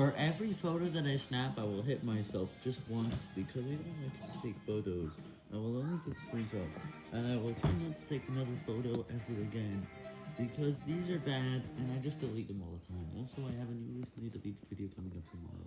For every photo that I snap, I will hit myself just once, because I don't like to take photos. I will only take screenshots, and I will try not to take another photo ever again, because these are bad, and I just delete them all the time. Also, I have a new recently deleted video coming up tomorrow.